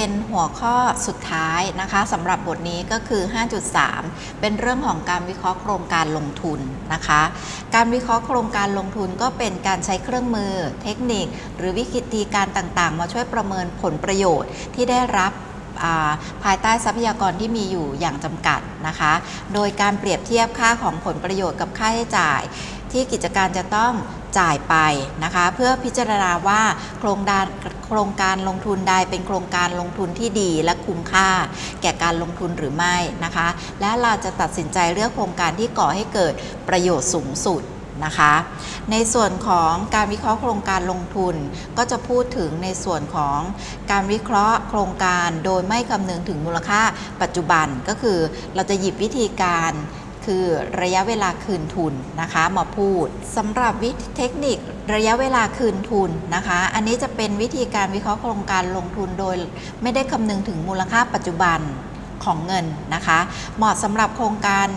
เป็นหัวข้อสุดท้ายนะคะสำหรับบทนี้ก็คือ 5.3 เป็นเรื่องของการวิเคราะห์โครงการลงทุนนะคะ การวิเคราะห์โครงการลงทุนก็เป็นการใช้เครื่องมือ เทคนิค หรือวิธีการต่างๆ มาช่วยประเมินผลประโยชน์ที่ได้รับาภายใต้ทรัพยากรที่มีอยู่อย่างจำกัดนะคะ โดยการเปรียบเทียบค่าของผลประโยชน์กับค่าใช้จ่าย ที่กิจการจะต้อง จ่ายไปนะคะเพื่อพิจารณาว่าโครงการโครงการลงทุนใดเป็นโครงการลงทุนที่ดีและคุ้มค่า แก่การลงทุนหรือไม่นะคะ และเราจะตัดสินใจเลือกโครงการที่ก่อให้เกิดประโยชน์สูงสุดนะคะ ในส่วนของการวิเคราะห์โครงการลงทุน ก็จะพูดถึงในส่วนของการวิเคราะห์โครงการโดยไม่คำนึงถึงมูลค่าปัจจุบันก็คือเราจะหยิบวิธีการ คือระยะเวลาคืนทุนนะคะมาพูดสำหรับวิธีเทคนิคระยะเวลาคืนทุนนะคะ อันนี้จะเป็นวิธีการวิเคราะห์โครงการลงทุนโดย ไม่ได้คำนึงถึงมูลค่าปัจจุบันของเงินนะคะ เหมาะสำหรับโครงการ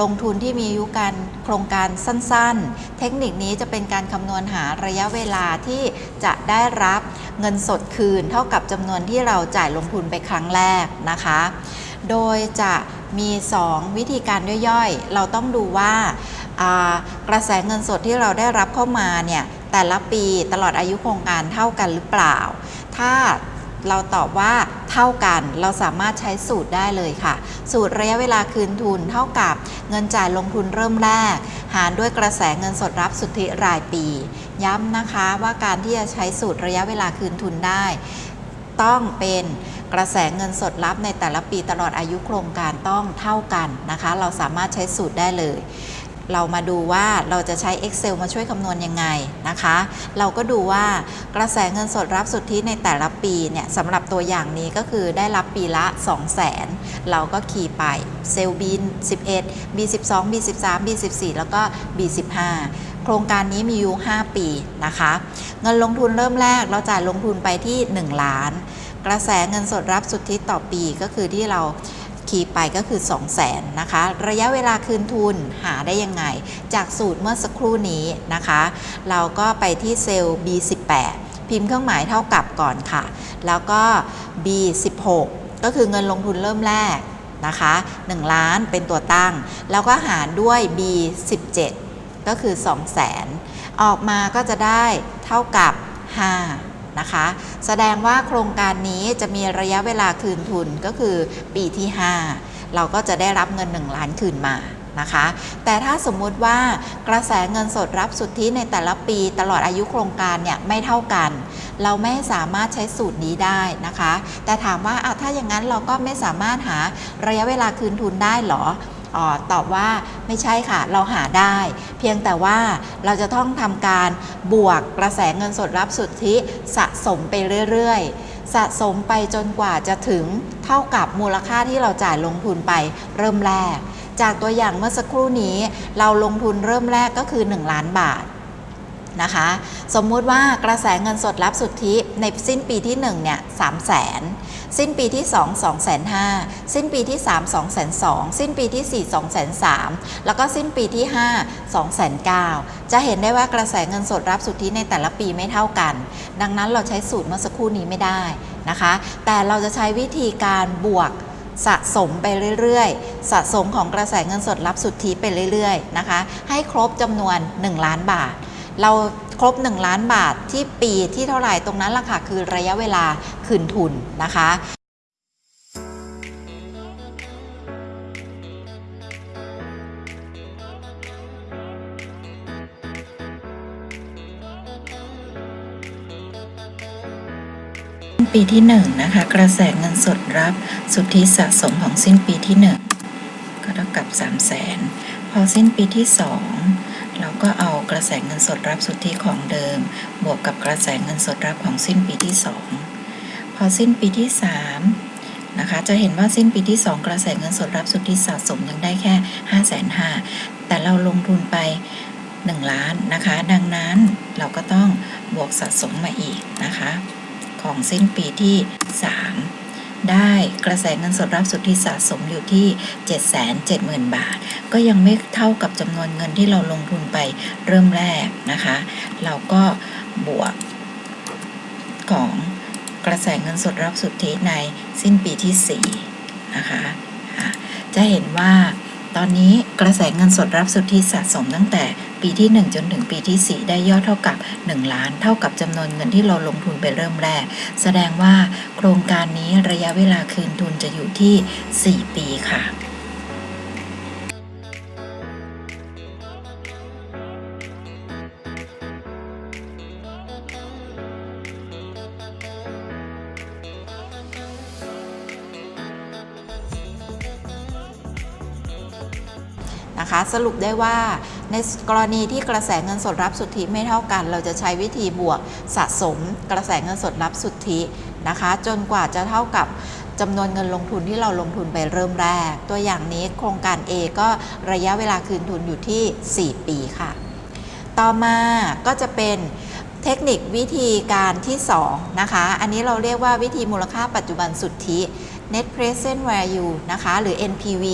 ลงทุนที่มีอายุการโครงการสั้นๆ เทคนิคนี้จะเป็นการคำนวณหาระยะเวลาที่จะได้รับเงินสดคืน เท่ากับจำนวนที่เราจ่ายลงทุนไปครั้งแรกนะคะ โดยจะ มี 2 วิธีการย่อยๆ เราต้องดูว่าอ่ากระแสเงินสดที่เราได้รับเข้ามาเนี่ยแต่ละปีตลอดอายุโครงการเท่ากันหรือเปล่า ถ้าเราตอบว่าเท่ากัน เราสามารถใช้สูตรได้เลยค่ะ สูตรระยะเวลาคืนทุนเท่ากับเงินจ่ายลงทุนเริ่มแรก หารด้วยกระแสเงินสดรับสุทธิรายปี ย้ำนะคะว่าการที่จะใช้สูตรระยะเวลาคืนทุนได้ ต้องเป็นกระแสเงินสดรับในแต่ละปีตลอดอายุโครงการต้องเท่ากันนะคะ เราสามารถใช้สูตรได้เลย เรามาดูว่าเราจะใช้ Excel มาช่วยคำนวณยังไงนะคะ เราก็ดูว่ากระแสเงินสดรับสุทธิในแต่ละปีเนี่ยสำหรับตัวอย่างนี้ก็คือได้รับปีละ 2 0 0 0 0 0เราก็ขี่ไปเซลล์บี11 B12 B13 B14 แล้วก็ B15 โครงการนี้มีอยู่ 5 ปีนะคะ เงินลงทุนเริ่มแรกเราจ่ายลงทุนไปที่ 1 ล้าน กระแสเงินสดรับสุทธิต่อปีก็คือที่เราคีย์ไปก็คือ 2 0 0แสนนะคะ ระยะเวลาคืนทุนหาได้ยังไง จากสูตรเมื่อสักครู่นี้นะคะ เราก็ไปที่เซลล์ B18 พิมพ์เครื่องหมายเท่ากับก่อนค่ะ แล้วก็ B16 ก็คือเงินลงทุนเริ่มแรกนะคะ 1 ล้านเป็นตัวตั้ง แล้วก็หารด้วย B17 ก็คือ 2 0 0แสนออกมาก็จะได้เท่ากับ 5 นะคะ แสดงว่าโครงการนี้จะมีระยะเวลาคืนทุนก็คือปีที่ 5 เราก็จะได้รับเงิน 1 ล้านคืนมานะคะ แต่ถ้าสมมุติว่ากระแสเงินสดรับสุทธิในแต่ละปีตลอดอายุโครงการเนี่ยไม่เท่ากัน เราไม่สามารถใช้สูตรนี้ได้นะคะ แต่ถามว่าอะถ้าอย่างนั้นเราก็ไม่สามารถหาระยะเวลาคืนทุนได้หรอ ออตอบว่าไม่ใช่ค่ะ เราหาได้ เพียงแต่ว่าเราจะต้องทำการบวกกระแสเงินสดรับสุทธิสะสมไปเรื่อยๆ สะสมไปจนกว่าจะถึงเท่ากับมูลค่าที่เราจ่ายลงทุนไปเริ่มแรก จากตัวอย่างเมื่อสักครู่นี้ เราลงทุนเริ่มแรกก็คือ 1 ล้านบาท นะคะ สมมุติว่ากระแสเงินสดรับสุทธิในสิ้นปีที่1เนี่ยสามแสนสิ้นปีที่ 2 2 5 0 0 0สิ้นปีที่ 3 2 2 0 0 0สิ้นปีที่ 4 2 3 0 0 0แล้วก็สิ้นปีที่ 5 2 9 0 0 0จะเห็นได้ว่ากระแสเงินสดรับสุทธิในแต่ละปีไม่เท่ากัน ดังนั้นเราใช้สูตรเมื่อสักครู่นี้ไม่ได้นะคะ แต่เราจะใช้วิธีการบวกสะสมไปเรื่อยๆ สะสมของกระแสเงินสดรับสุทธิไปเรื่อยๆ นะคะ ให้ครบจำนวน 1 ล้านบาท เราครบ 1 ล้านบาทที่ปีที่เท่าไหร่ตรงนั้นล่ะค่ะคือระยะเวลาคืนทุนนะคะปีที่1นะคะกระแสเงินสดรับสุทธิสะสมของสิ้นปีที่ 1 ก็เท่ากับ 3 0 0แสนพอสิ้นปีที่ 2 เราก็เอา กระแสเงินสดรับสุทธิของเดิม บวกกับกระแสเงินสดรับของสิ้นปีที่ 2 พอสิ้นปีที่ 3 นะคะ จะเห็นว่าสิ้นปีที่ 2 กระแสเงินสดรับสุทธิสะสมยังได้แค่ 5 5 0 0 0แต่เราลงทุนไป 1 ล้านนะคะ ดังนั้นเราก็ต้องบวกสะสมมาอีกนะคะ ของสิ้นปีที่ 3 ได้กระแสเงินสดรับสุทธิสะสมอยู่ที่ 770,000 บาท ก็ยังไม่เท่ากับจำนวนเงินที่เราลงทุนไปเริ่มแรกนะคะ เราก็บวกของกระแสเงินสดรับสุทธิในสิ้นปีที่ 4 นะคะอะจะเห็นว่าตอนนี้กระแสเงินสดรับสุทธิสะสมตั้งแต่ ปีที่ 1 จนถึงปีที่ 4 ได้ยอดเท่ากับ 1 ล้าน เท่ากับจำนวนเงินที่เราลงทุนไปเริ่มแรก แสดงว่าโครงการนี้ระยะเวลาคืนทุนจะอยู่ที่ 4 ปีค่ะนะคะสรุปได้ว่า ในกรณีที่กระแสเงินสดรับสุทธิไม่เท่ากัน เราจะใช้วิธีบวกสะสม กระแสเงินสดรับสุทธินะคะ จนกว่าจะเท่ากับจำนวนเงินลงทุนที่เราลงทุนไปเริ่มแรก ตัวอย่างนี้โครงการ A ก็ระยะเวลาคืนทุนอยู่ที่ 4 ปีค่ะ ต่อมาก็จะเป็นเทคนิควิธีการที่2นะคะ อันนี้เราเรียกว่าวิธีมูลค่าปัจจุบันสุทธิ net present value นะคะ หรือ NPV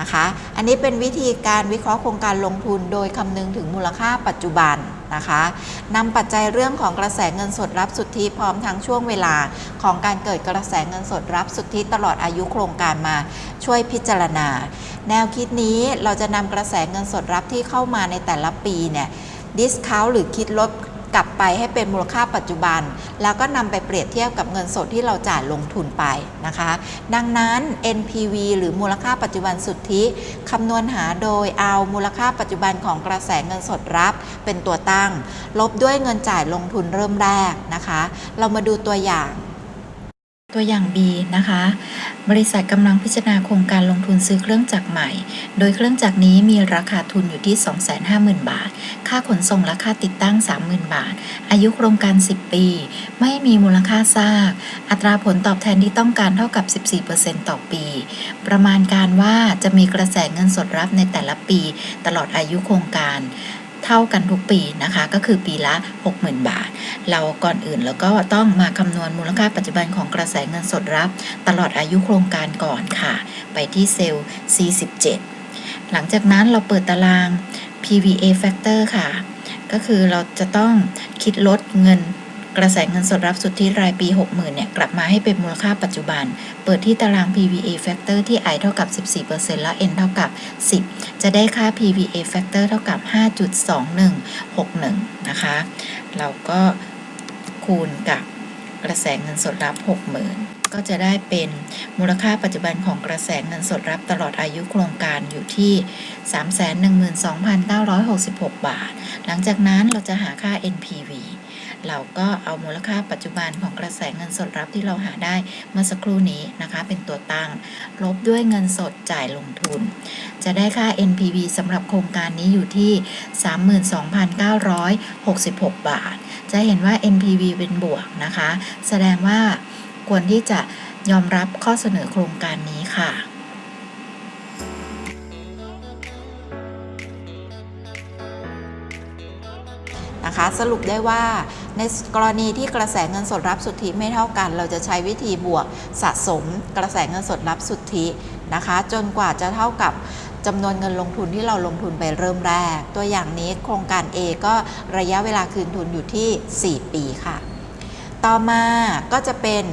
นะคะ อันนี้เป็นวิธีการวิเคราะห์โครงการลงทุนโดยคำนึงถึงมูลค่าปัจจุบันนะคะนำปัจจัยเรื่องของกระแสเงินสดรับสุทธิพร้อมทั้งช่วงเวลาของการเกิดกระแสเงินสดรับสุทธิตลอดอายุโครงการมาช่วยพิจารณา แนวคิดนี้เราจะนำกระแสเงินสดรับที่เข้ามาในแต่ละปีเนี่ยดิสคาวหรือคิดลด กลับไปให้เป็นมูลค่าปัจจุบัน แล้วก็นำไปเปรียบเทียบกับเงินสดที่เราจ่ายลงทุนไปนะคะ ดังนั้น NPV หรือมูลค่าปัจจุบันสุทธิคำนวณหาโดยเอามูลค่าปัจจุบันของกระแสเงินสดรับ เป็นตัวตั้ง ลบด้วยเงินจ่ายลงทุนเริ่มแรกนะคะ เรามาดูตัวอย่าง ตัวอย่าง B นะคะ บริษัทกำลังพิจารณาโครงการลงทุนซื้อเครื่องจักรใหม่ โดยเครื่องจักรนี้มีราคาทุนอยู่ที่ 250,000 บาท ค่าขนส่งและค่าติดตั้ง 30,000 บาท อายุโครงการ 10 ปี ไม่มีมูลค่าซาก อัตราผลตอบแทนที่ต้องการเท่ากับ 14%ต่อปี ประมาณการว่าจะมีกระแสเงินสดรับในแต่ละปี ตลอดอายุโครงการ เท่ากันทุกปีนะคะ ก็คือปีละ 60,000 บาท เราก่อนอื่นแล้วก็ต้องมาคำนวณมูลค่าปัจจุบันของกระแสเงินสดรับ ตลอดอายุโครงการก่อนค่ะ ไปที่เซลล์ C17 หลังจากนั้นเราเปิดตาราง PVA factor ค่ะ ก็คือเราจะต้องคิดลดเงิน กระแสเงินสดรับสุทธิรายปี 60,000เนี่ยกลับมาให้เป็นมูลค่าปัจจุบัน เปิดที่ตาราง PVA factor ที่ i เท่ากับ 14%แล้ว n เท่ากับ 10 จะได้ค่า PVA factor เท่ากับ 5.2161 นะคะ เราก็คูณกับกระแสเงินสดรับ 60,000 ก็จะได้เป็นมูลค่าปัจจุบันของกระแสเงินสดรับตลอดอายุโครงการอยู่ที่ 312,966 บาท หลังจากนั้นเราจะหาค่า NPV เราก็เอามูลค่าปัจจุบันของกระแสเงินสดรับที่เราหาได้เมื่อสักครู่นี้นะคะ เป็นตัวตั้ง ลบด้วยเงินสดจ่ายลงทุน จะได้ค่า NPV สำหรับโครงการนี้อยู่ที่ 32,966 บาท จะเห็นว่า NPV เป็นบวกนะคะ แสดงว่าควรที่จะยอมรับข้อเสนอโครงการนี้ค่ะนะคะสรุปได้ว่า ในกรณีที่กระแสเงินสดรับสุทธิไม่เท่ากัน เราจะใช้วิธีบวกสะสมกระแสเงินสดรับสุทธินะคะ จนกว่าจะเท่ากับจำนวนเงินลงทุนที่เราลงทุนไปเริ่มแรก ตัวอย่างนี้โครงการ A ก็ระยะเวลาคืนทุนอยู่ที่ 4 ปีค่ะ ต่อมาก็จะเป็น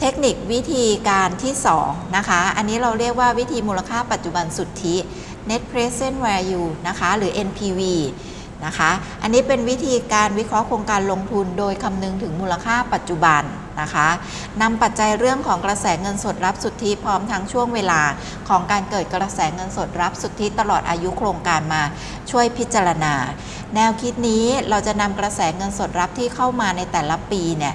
เทคนิควิธีการที่ 2 นะคะ อันนี้เราเรียกว่าวิธีมูลค่าปัจจุบันสุทธิ net present value นะคะ หรือ NPV นะคะ อันนี้เป็นวิธีการวิเคราะห์โครงการลงทุนโดยคำนึงถึงมูลค่าปัจจุบันนะคะนำปัจจัยเรื่องของกระแสเงินสดรับสุทธิพร้อมทั้งช่วงเวลาของการเกิดกระแสเงินสดรับสุทธิตลอดอายุโครงการมาช่วยพิจารณา แนวคิดนี้เราจะนำกระแสเงินสดรับที่เข้ามาในแต่ละปีเนี่ย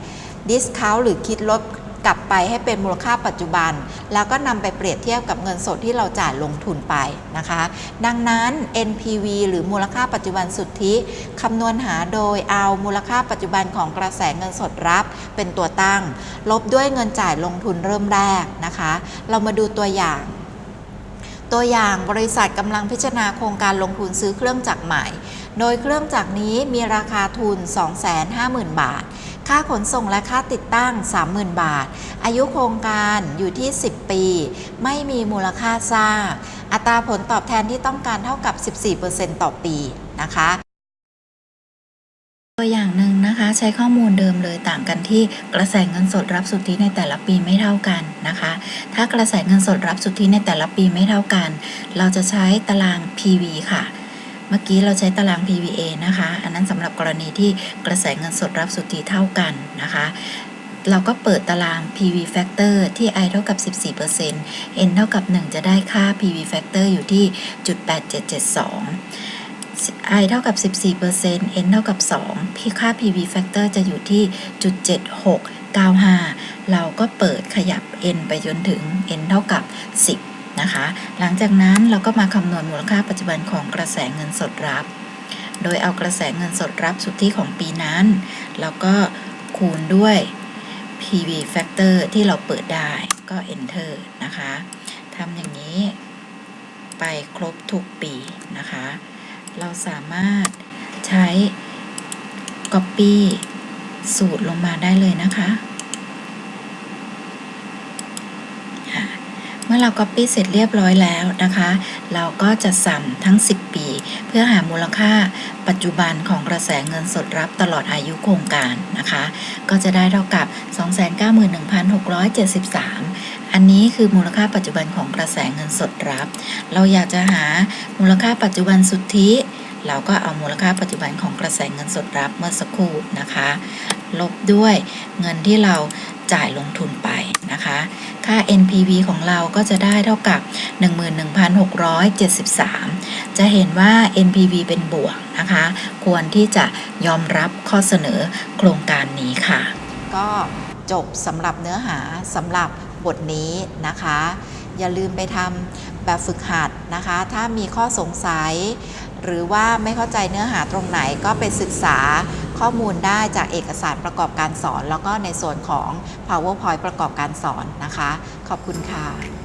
ดิสคาวหรือคิดลด กลับไปให้เป็นมูลค่าปัจจุบัน แล้วก็นำไปเปรียบเทียบกับเงินสดที่เราจ่ายลงทุนไปนะคะ ดังนั้น NPV หรือมูลค่าปัจจุบันสุทธิคำนวณหาโดยเอามูลค่าปัจจุบันของกระแสเงินสดรับ เป็นตัวตั้ง ลบด้วยเงินจ่ายลงทุนเริ่มแรกนะคะ เรามาดูตัวอย่างตัวอย่างบริษัทกำลังพิจารณาโครงการลงทุนซื้อเครื่องจักรใหม่ โดยเครื่องจักรนี้มีราคาทุน 250,000 บาท ค่าขนส่งและค่าติดตั้ง 30,000 บาท อายุโครงการอยู่ที่ 10 ปี ไม่มีมูลค่าสร้าง อัตราผลตอบแทนที่ต้องการเท่ากับ 14%ต่อปีนะคะ ตัวอย่างหนึ่งนะนะคะใช้ข้อมูลเดิมเลยต่างกันที่กระแสเงินสดรับสุทธิในแต่ละปีไม่เท่ากันนะคะ ถ้ากระแสเงินสดรับสุทธิในแต่ละปีไม่เท่ากัน เราจะใช้ตาราง PV ค่ะ เมื่อกี้เราใช้ตาราง PVA นะคะ อันนั้นสำหรับกรณีที่กระแสเงินสดรับสุทธิเท่ากันนะคะ เราก็เปิดตาราง PV factor ที่ i เท่ากับ 14% n เท่ากับ 1 จะได้ค่า PV factor อยู่ที่จุด8772 i เท่ากับ 14% n เท่ากับ 2 พี่ค่า PV factor จะอยู่ที่จุด7695 เราก็เปิดขยับ n ไปจนถึง n เท่ากับ 10 นะคะ หลังจากนั้นเราก็มาคำนวณมูลค่าปัจจุบันของกระแสเงินสดรับ โดยเอากระแสเงินสดรับสุทธิของปีนั้น แล้วก็คูณด้วย PV factor ที่เราเปิดได้ก็ enter นะคะทำอย่างนี้ไปครบทุกปีนะคะ เราสามารถใช้ copy สูตรลงมาได้เลยนะคะค่ะเมื่อเรา copy เสร็จเรียบร้อยแล้วนะคะ เราก็จะสัมทั้ง 10 ปี เพื่อหามูลค่าปัจจุบันของกระแสเงินสดรับตลอดอายุโครงการนะคะ ก็จะได้เท่ากับ 291,673 อันนี้คือมูลค่าปัจจุบันของกระแสเงินสดรับ เราอยากจะหามูลค่าปัจจุบันสุทธิเราก็เอามูลค่าปัจจุบันของกระแสเงินสดรับเมื่อสักครู่นะคะ ลบด้วยเงินที่เราจ่ายลงทุนไปนะคะ ค่า NPV ของเราก็จะได้เท่ากับ 11,673 จะเห็นว่า NPV เป็นบวกนะคะ ควรที่จะยอมรับข้อเสนอโครงการนี้ค่ะ ก็จบสำหรับเนื้อหาสำหรับบทนี้นะคะ อย่าลืมไปทำแบบฝึกหัดนะคะ ถ้ามีข้อสงสัย หรือว่าไม่เข้าใจเนื้อหาตรงไหนก็ไปศึกษา ข้อมูลได้จากเอกสารประกอบการสอน แล้วก็ในส่วนของ PowerPoint ประกอบการสอนนะคะ ขอบคุณค่ะ